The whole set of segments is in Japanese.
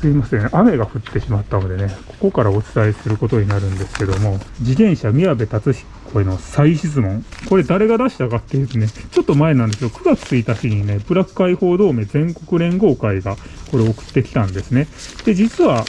すいません。雨が降ってしまったのでね、ここからお伝えすることになるんですけども、自転車宮部達彦への再質問。これ誰が出したかっていうとね、ちょっと前なんですよ。9月1日にね、ブラック解放同盟全国連合会がこれ送ってきたんですね。で、実は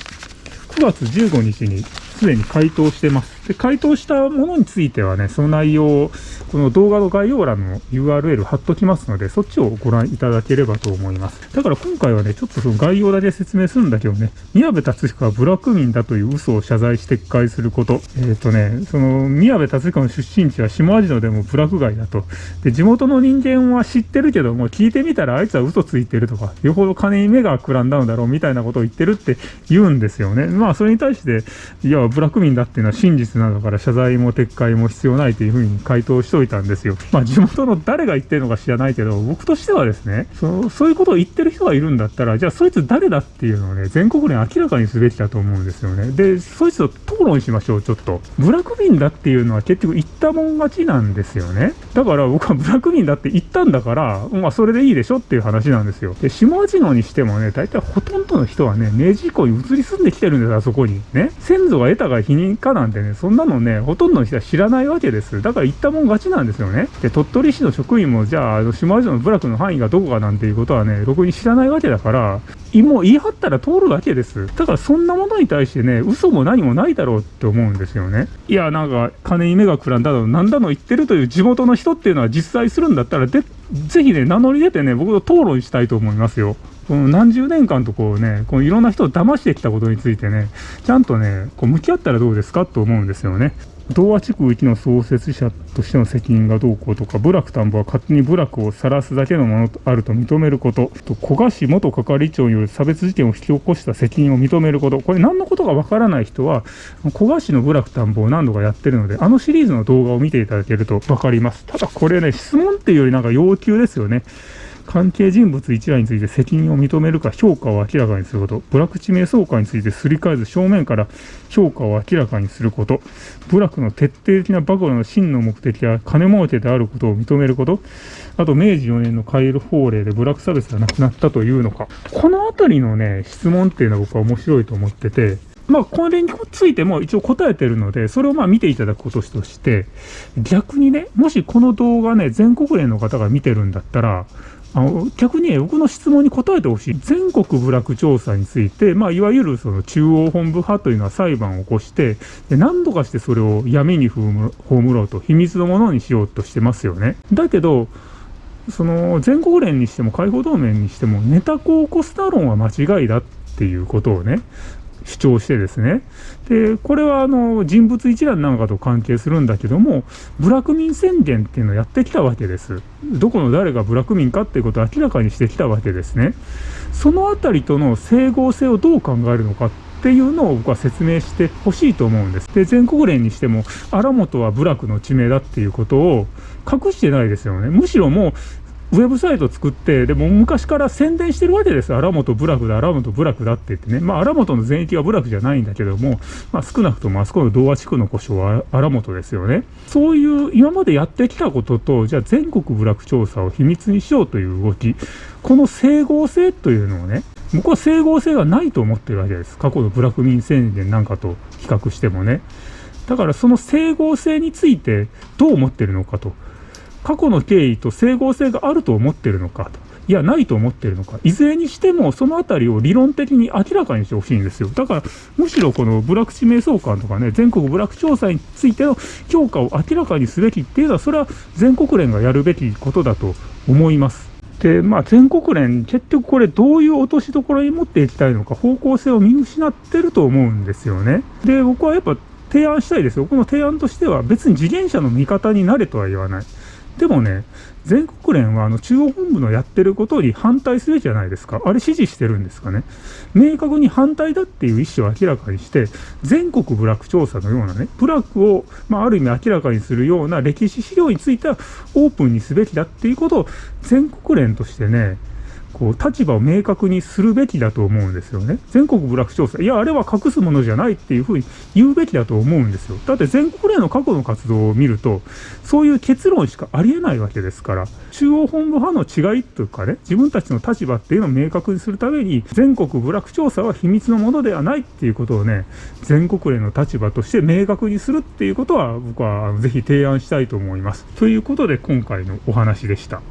9月15日にすでに回答してます。で、回答したものについてはね、その内容を、この動画の概要欄の URL 貼っときますので、そっちをご覧いただければと思います。だから今回はね、ちょっとその概要だけ説明するんだけどね、宮部達彦はブラック民だという嘘を謝罪して撤回すること。えっ、ー、とね、その、宮部達彦の出身地は下味野でもブラック街だと。で、地元の人間は知ってるけども、聞いてみたらあいつは嘘ついてるとか、よほど金に目がくらんだのだろうみたいなことを言ってるって言うんですよね。まあ、それに対して、いや、ブラック民だっていうのは真実なのから謝罪も撤回も必要ないというふうに回答しといたんですよ。まあ地元の誰が言ってるのか知らないけど、僕としてはですね、そそういうことを言ってる人がいるんだったら、じゃあそいつ誰だっていうのをね、全国連明らかにすべきだと思うんですよね。で、そいつと討論しましょう、ちょっと。ブラック民だっていうのは結局言ったもん勝ちなんですよね。だから僕はブラック民だって言ったんだから、まあそれでいいでしょっていう話なんですよ。で、下地野にしてもね、大体ほとんどの人はね、明治以降に移り住んできてるんです、あそこに。ね。先祖が得たか否認かなんてね、そんなのね、ほとんどの人は知らないわけです。だから言ったもん勝ちなんですよね。で、鳥取市の職員も、じゃあ、あの、島城の部落の範囲がどこかなんていうことはね、ろくに知らないわけだから、もう言い張ったら通るわけです。だからそんなものに対してね、嘘も何もないだろうって思うんですよね。いや、なんか、金に目がくらんだの、なんだの言ってるという地元の人っていうのは実際するんだったら、で、ぜひね、名乗り出てね、僕と討論したいと思いますよ。この何十年間とこうね、このいろんな人を騙してきたことについてね、ちゃんとね、こう向き合ったらどうですかと思うんですよね。童話地区域の創設者としての責任がどうこうとか、部落田んぼは勝手に部落を晒すだけのものとあると認めること、と古賀市元係長による差別事件を引き起こした責任を認めること、これ何のことがわからない人は、古賀市の部落田んぼを何度かやってるので、あのシリーズの動画を見ていただけるとわかります。ただこれね、質問っていうよりなんか要求ですよね。関係人物一覧について責任を認めるか評価を明らかにすること、部落地名相関についてすり替えず正面から評価を明らかにすること、部落の徹底的な暴露の真の目的は金儲けであることを認めること、あと明治4年のカエル法令で部落差別がなくなったというのか、このあたりのね、質問っていうのは僕は面白いと思ってて、まあ、これについても一応答えてるので、それをまあ見ていただくこととして、逆にね、もしこの動画ね、全国連の方が見てるんだったら、あの逆に僕の質問に答えてほしい。全国部落調査について、まあ、いわゆるその中央本部派というのは裁判を起こして、で何度かしてそれを闇に葬ろうと、秘密のものにしようとしてますよね。だけど、その全国連にしても解放同盟にしてもネタコを起こすだ論は間違いだっていうことをね、主張してですね。で、これはあの人物一覧なんかと関係するんだけども、部落民宣言っていうのをやってきたわけです。どこの誰が部落民かっていうことを明らかにしてきたわけですね。そのあたりとの整合性をどう考えるのかっていうのを僕は説明してほしいと思うんです。で、全国連にしても、荒本は部落の地名だっていうことを隠してないですよね。むしろもう、ウェブサイト作って、でも昔から宣伝してるわけです。荒本部落だ、荒本部落だって言ってね。まあ、荒本の全域は部落じゃないんだけども、まあ、少なくともあそこの童話地区の故障は荒本ですよね。そういう今までやってきたことと、じゃあ全国部落調査を秘密にしようという動き、この整合性というのをね、僕は整合性がないと思ってるわけです。過去の部落民宣言なんかと比較してもね。だからその整合性についてどう思ってるのかと。過去の経緯と整合性があると思ってるのかと。いや、ないと思ってるのか。いずれにしても、そのあたりを理論的に明らかにしてほしいんですよ。だから、むしろこの部落地名相関とかね、全国部落調査についての評価を明らかにすべきっていうのは、それは全国連がやるべきことだと思います。で、まあ、全国連、結局これどういう落としどころに持っていきたいのか、方向性を見失ってると思うんですよね。で、僕はやっぱ提案したいですよ。この提案としては、別に次元者の味方になれとは言わない。でもね、全国連はあの中央本部のやってることに反対すべきじゃないですか。あれ支持してるんですかね。明確に反対だっていう意思を明らかにして、全国部落調査のようなね、部落を、まあ、ある意味明らかにするような歴史資料についてはオープンにすべきだっていうことを全国連としてね、こう、立場を明確にするべきだと思うんですよね。全国部落調査。いや、あれは隠すものじゃないっていうふうに言うべきだと思うんですよ。だって全国連の過去の活動を見ると、そういう結論しかありえないわけですから、中央本部派の違いというかね、自分たちの立場っていうのを明確にするために、全国部落調査は秘密のものではないっていうことをね、全国連の立場として明確にするっていうことは、僕はぜひ提案したいと思います。ということで、今回のお話でした。